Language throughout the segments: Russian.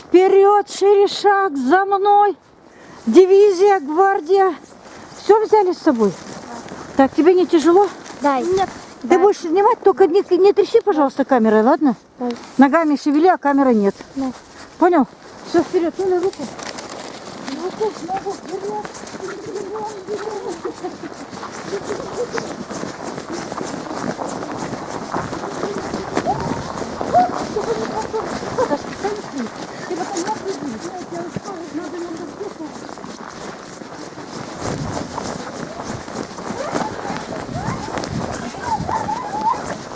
Вперед, шире шаг, за мной. Дивизия, гвардия. Все взяли с собой? Так, тебе не тяжело? Дай. Нет. Ты будешь снимать, только не, не тряси, пожалуйста, камерой, ладно? Да. Ногами шевели, а камеры нет. Да. Понял? Все, вперед, ну на руку. Ногу, ногу, вперед.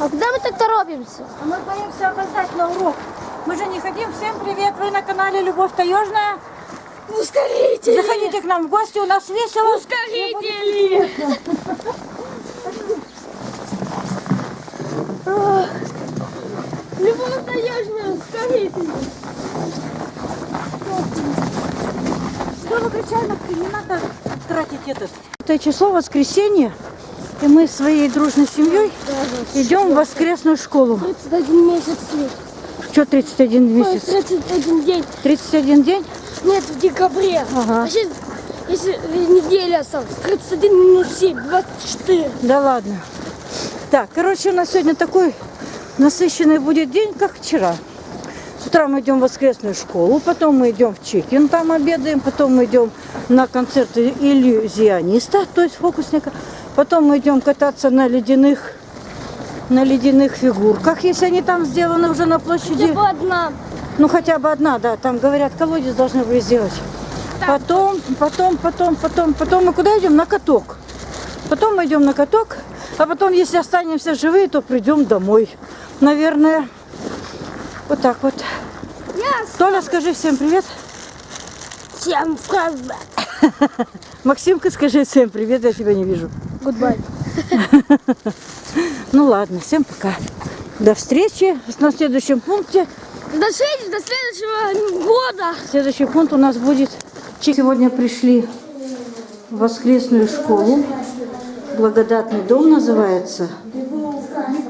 А куда мы так торопимся? А мы боимся опоздать на урок. Мы же не хотим. Всем привет, вы на канале Любовь Таежная. Ускорите! Заходите к нам в гости, у нас весело. Ускорители! Любовь таежная, ускорители! Что вы кричали? Не надо тратить этот. Это число воскресенье, и мы своей дружной семьей идем в воскресную школу. 31 месяц. Что 31 Ой, месяц? 31 день. 31 день? Нет, в декабре. Ага. А сейчас, если неделя осталась, 31 минус 7, 24. Да ладно. Так, короче, у нас сегодня такой насыщенный будет день, как вчера. С утра мы идем в воскресную школу, потом мы идем в Чекин, там обедаем, потом мы идем на концерт иллюзиониста, то есть фокусника. Потом мы идем кататься на ледяных, на ледяных фигурках, если они там сделаны уже на площади. Хотя бы одна. Ну, хотя бы одна, да. Там, говорят, колодец должны были сделать. Потом, потом, потом, потом, потом мы куда идем? На каток. Потом мы идем на каток, а потом, если останемся живые, то придем домой. Наверное. Вот так вот. Толя, скажи всем привет. Всем Максимка, скажи всем привет, я тебя не вижу. Goodbye. Ну ладно, всем пока. До встречи на следующем пункте. До следующего, до следующего года. Следующий пункт у нас будет... Сегодня пришли в воскресную школу. Благодатный дом называется.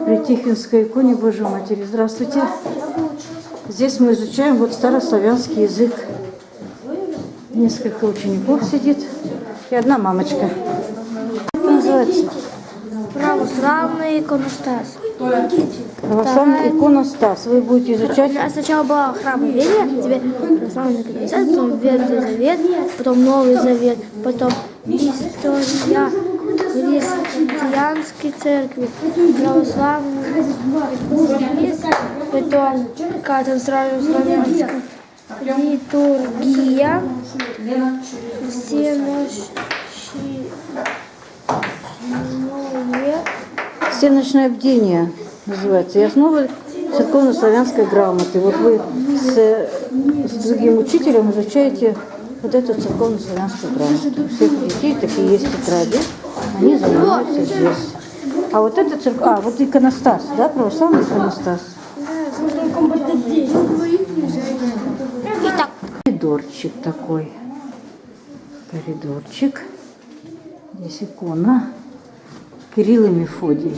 При Тихвинской иконе Божьей Матери. Здравствуйте. Здесь мы изучаем вот старославянский язык. Несколько учеников сидит и одна мамочка. Как называется? Православный иконостас. Православный иконостас. Вы будете изучать Я сначала была храм верия, теперь православный иконостас, потом Ветхий Завет, потом Новый Завет, потом история христианской церкви, православный какая-то сразу славянская литургия, все наши Всеночное бдение называется. И основы церковно-славянской грамоты. Вот вы с, с другим учителем изучаете вот эту церковно-славянскую грамоту. У всех детей такие есть тетради. Они занимаются здесь. А вот это церковь... А, вот иконостас, да, православный иконостас. Коридорчик такой. Коридорчик. Здесь икона. Кирилл и Мефодий.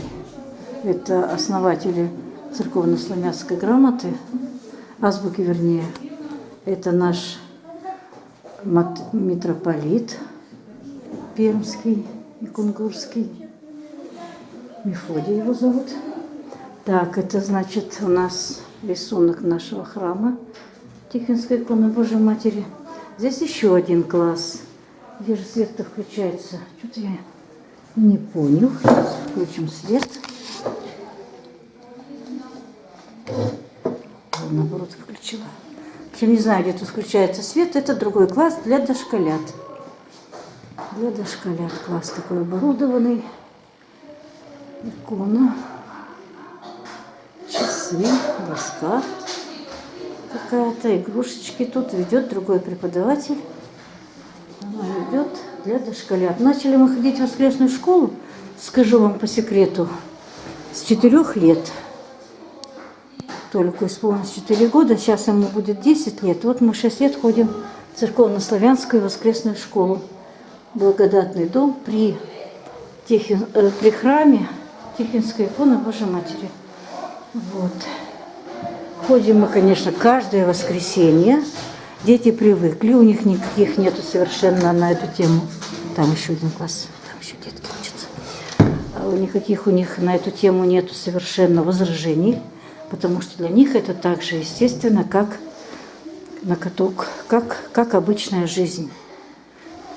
Это основатели церковно-славянской грамоты, азбуки вернее. Это наш митрополит Пермский и Кунгурский. Мефодий его зовут. Так, это значит у нас рисунок нашего храма Тихвинской иконы Божьей Матери. Здесь еще один класс. Где же свет-то включается? Что-то я не понял. Сейчас включим свет. Наоборот включила. Я не знаю, где тут включается свет. Это другой класс для дошколят. Для дошколят класс такой оборудованный. Икона. Часы, доска какая-то, игрушечки. Тут ведет другой преподаватель. Она ведет для дошколят. Начали мы ходить в воскресную школу, скажу вам по секрету, с четырех лет. Только исполнилось 4 года, сейчас ему будет 10 лет. Вот мы 6 лет ходим в церковно-славянскую воскресную школу. Благодатный дом при, Тихин, э, при храме Тихвинской иконы Божьей Матери. Вот. Ходим мы, конечно, каждое воскресенье. Дети привыкли, у них никаких нету совершенно на эту тему. Там еще один класс, там еще детки учатся. А никаких у них на эту тему нету совершенно возражений, потому что для них это так же естественно, как на каток, как, как обычная жизнь.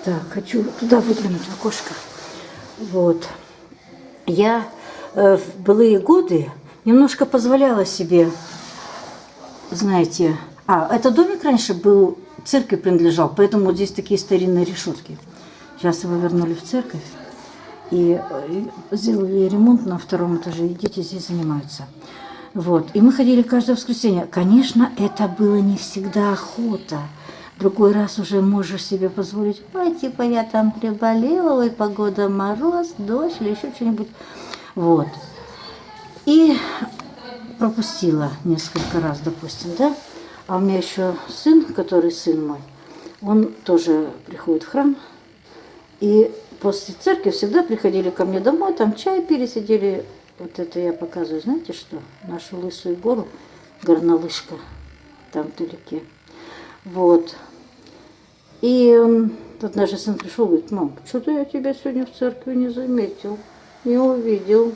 Так, хочу туда выглянуть в окошко. Вот. Я э, в былые годы немножко позволяла себе, знаете, а, этот домик раньше был, церкви принадлежал, поэтому вот здесь такие старинные решетки. Сейчас его вернули в церковь и э, сделали ремонт на втором этаже, и дети здесь занимаются. Вот. И мы ходили каждое воскресенье. Конечно, это было не всегда охота. Другой раз уже можешь себе позволить, ой, типа я там приболела, ой, погода мороз, дождь или еще что-нибудь. Вот. И пропустила несколько раз, допустим, да. А у меня еще сын, который сын мой, он тоже приходит в храм. И после церкви всегда приходили ко мне домой, там чай пили, сидели. Вот это я показываю, знаете что? Нашу лысую гору, горнолыжка, там вдалеке. Вот. И он, однажды сын пришел, говорит, мам, что-то я тебя сегодня в церкви не заметил, не увидел.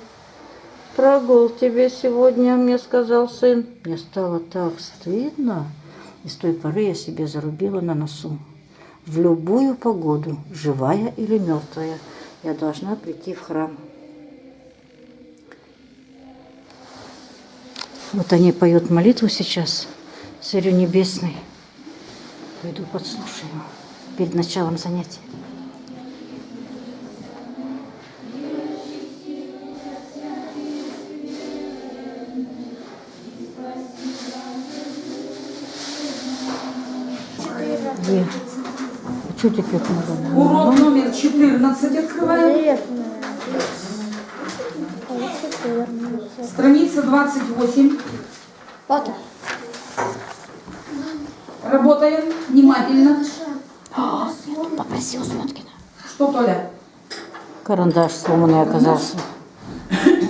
Прогул тебе сегодня, мне сказал сын. Мне стало так стыдно. И с той поры я себе зарубила на носу. В любую погоду, живая или мертвая, я должна прийти в храм. Вот они поют молитву сейчас, Царю Небесный. Пойду подслушаю перед началом занятия. Где? Что тебе надо? Урок номер 14 открываем. Страница 28. Фото. Работаем внимательно. Попросил Смоткина. Что, Толя? Карандаш сломанный оказался.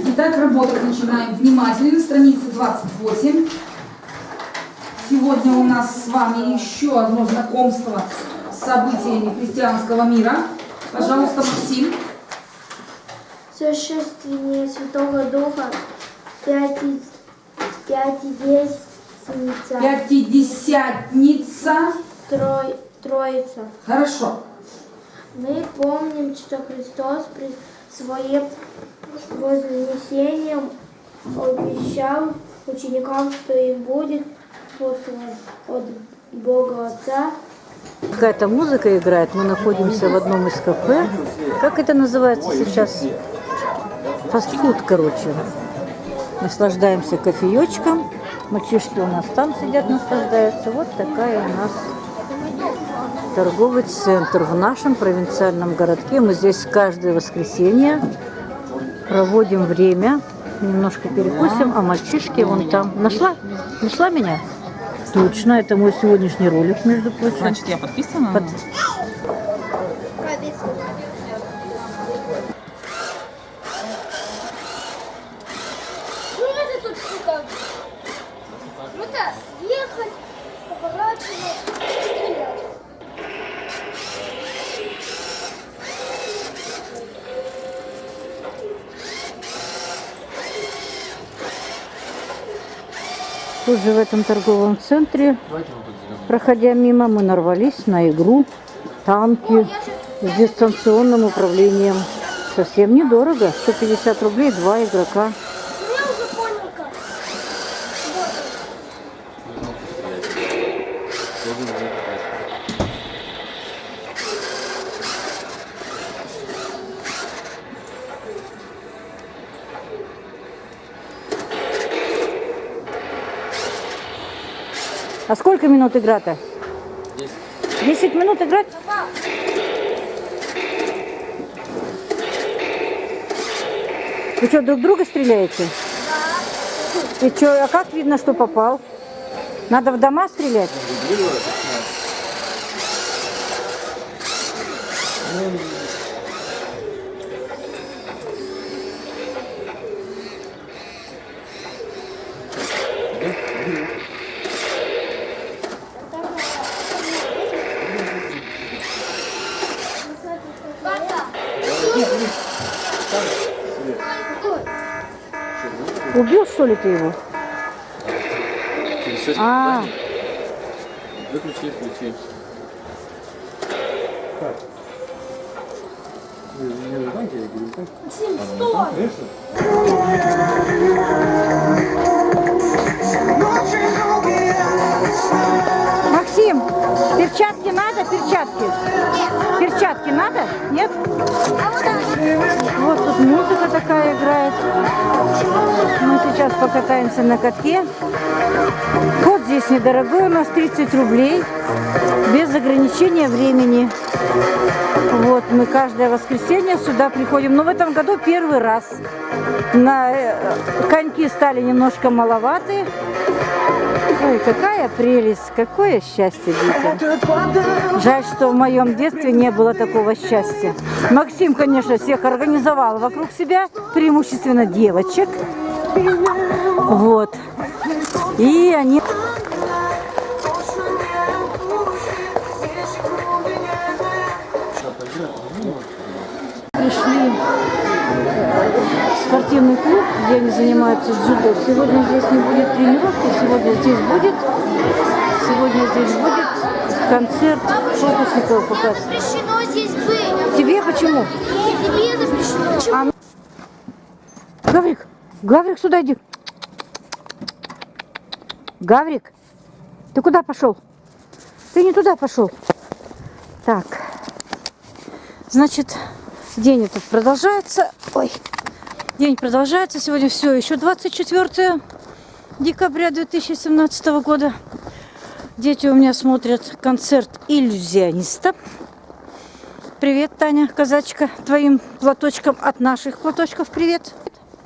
Итак, работать начинаем внимательно. Страница 28. Сегодня у нас с вами еще одно знакомство с событиями христианского мира. Пожалуйста, Максим. Существование Святого Духа, пяти, пятидесятница, Пятидесятница. трой, Троица. Хорошо. Мы помним, что Христос при своем вознесением обещал ученикам, что им будет послан от Бога Отца Какая-то музыка играет. Мы находимся в одном из кафе. Как это называется сейчас? Фастфуд, короче. Наслаждаемся кофеечком. Мальчишки у нас там сидят, наслаждаются. Вот такая у нас торговый центр в нашем провинциальном городке. Мы здесь каждое воскресенье проводим время. Немножко перекусим, а мальчишки вон там. Нашла? Нашла меня? Точно, это мой сегодняшний ролик, между прочим. Значит, я подписана? Под- Ну это тут штука. Так, ехать, поворачивать, стрелять. Тут же в этом торговом центре, проходя мимо, мы нарвались на игру танки с дистанционным управлением. Совсем недорого, 150 рублей, два игрока. Я уже понял как. А сколько минут игра-то? 10 минут играть? Вы что, друг друга стреляете? Да. И что, а как видно, что попал? Надо в дома стрелять? Убил, что ли, ты его? Через 6 А, Выключи включи. Максим, перчатки надо? Перчатки? Перчатки надо? Нет? Вот тут музыка такая играет. Мы сейчас покатаемся на катке. Вход здесь недорогой, у нас 30 рублей. Без ограничения времени. Вот, мы каждое воскресенье сюда приходим. Но в этом году первый раз. На э, коньки стали немножко маловаты. Ой, какая прелесть, какое счастье детям. Жаль, что в моем детстве не было такого счастья. Максим, конечно, всех организовал вокруг себя, преимущественно девочек. Вот. И они... Пришли спортивный клуб, где они занимаются дзюдо. Сегодня здесь не будет тренировки, сегодня здесь будет, сегодня здесь будет концерт фокусников показ. Запрещено здесь быть. Тебе почему? Тебе запрещено. Почему? А Гаврик, Гаврик, сюда иди. Гаврик, ты куда пошел? Ты не туда пошел. Так, значит, день этот продолжается. Ой, день продолжается. Сегодня все, еще 24 декабря 2017 года. Дети у меня смотрят концерт иллюзиониста. Привет, Таня, казачка, твоим платочком от наших платочков привет.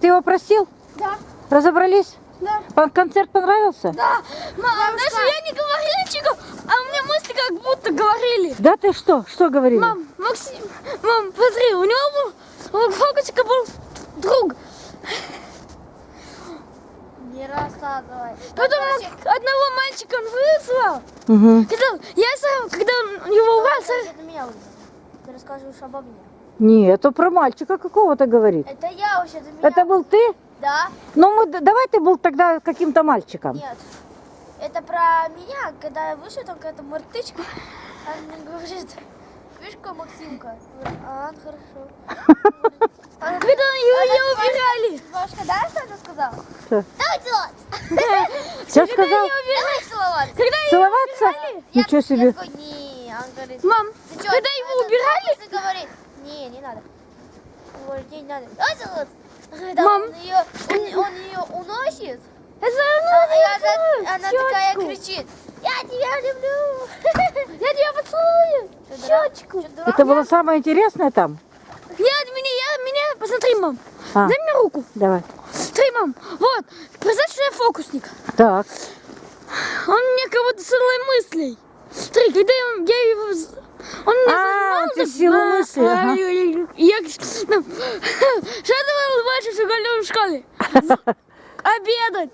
Ты его просил? Да. Разобрались? Да. Концерт понравился? Да. Мам, даже я не говорила ничего, а у меня мысли как будто говорили. Да ты что? Что говорили? Мам, Максим, мам, смотри, у него был, у фокусика был друг. Не рассказывай. Потом одного мальчика он вызвал. Мгм. Сказал, я сам, когда он его вызвал. Ты рассказываешь обо мне. Нет, это про мальчика какого-то говорит. Это я вообще, это меня. Это был ты? Да? Ну, мы, давай ты был тогда каким-то мальчиком. Нет. Это про меня, когда я вышел, там какая-то мартычка. Она мне говорит, видишь, какой Максимка? А, хорошо. Когда не убирали. Бабушка, да, что она сказала? Что? Давай целоваться. Что сказал? Давай целоваться. Когда Целоваться? Ничего себе. мам, когда его убирали, говорит, не, не надо. Говорит, не, надо. Давай целоваться. Мам. Он ее, ее уносит. А, она, такая кричит, я тебя люблю. Я тебя поцелую. Щечку. Это было самое интересное там? Нет, меня, я, меня, посмотри, мам. А. Дай мне руку. Давай. Смотри, мам, вот, представь, что я фокусник. Так. Он мне как будто силой мыслей. Смотри, когда я, я его... Он мне А, зажимал, ты силу а, мысли, а, ага. Я, я- ну, что ты улыбаешься в школе в школе? Обедать.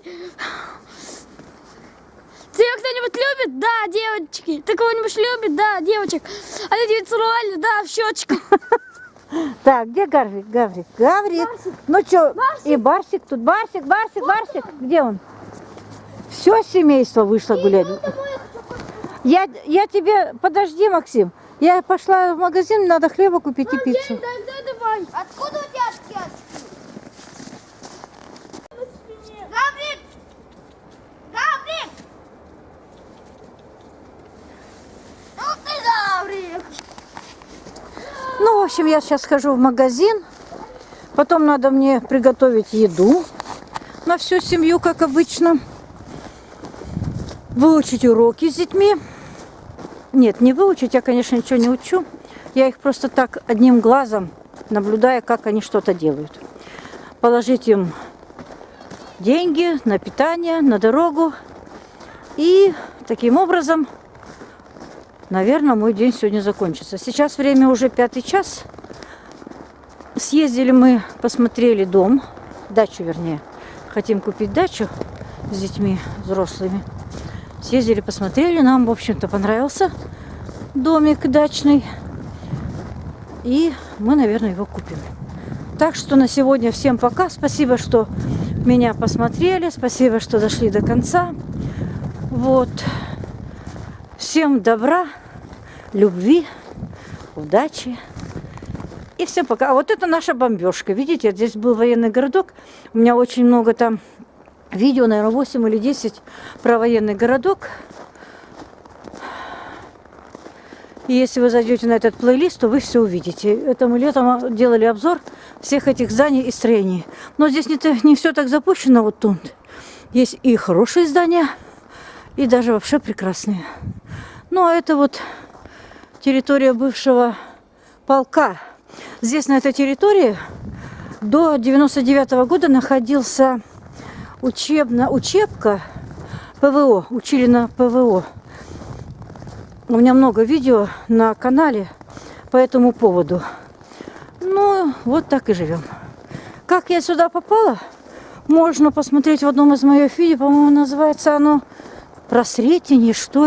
Любит? Да, девочки. Ты кого-нибудь любит? Да, девочек. А ты тебя целовали? Да, в щечку. Так, где Гарвик? Гаврик. Гаврик. Ну что, и Барсик тут. Барсик, Барсик, Барсик. Где он? Все семейство вышло гулять. Я, я тебе... Подожди, Максим. Я пошла в магазин, надо хлеба купить и пиццу. Откуда у тебя очки? Гаврик! Гаврик! Ну ты Гаврик! Ну, в общем, я сейчас схожу в магазин. Потом надо мне приготовить еду на всю семью, как обычно. Выучить уроки с детьми. Нет, не выучить, я, конечно, ничего не учу. Я их просто так одним глазом наблюдая, как они что-то делают. Положить им деньги на питание, на дорогу. И таким образом Наверное, мой день сегодня закончится. Сейчас время уже пятый час. Съездили мы, посмотрели дом, дачу вернее. Хотим купить дачу с детьми взрослыми. Съездили, посмотрели, нам, в общем-то, понравился домик дачный. И мы, наверное, его купим. Так что на сегодня всем пока. Спасибо, что меня посмотрели. Спасибо, что дошли до конца. Вот. Всем добра, любви, удачи. И всем пока. А вот это наша бомбежка. Видите, здесь был военный городок. У меня очень много там видео, наверное, 8 или 10 про военный городок. И если вы зайдете на этот плейлист, то вы все увидите. Это мы летом делали обзор всех этих зданий и строений. Но здесь не, не все так запущено вот тут. Есть и хорошие здания, и даже вообще прекрасные. Ну, а это вот территория бывшего полка. Здесь, на этой территории, до 99 года находился учебно, учебка ПВО. Учили на ПВО. У меня много видео на канале по этому поводу. Ну, вот так и живем. Как я сюда попала, можно посмотреть в одном из моих видео. По-моему, называется оно «Про Сретение», что.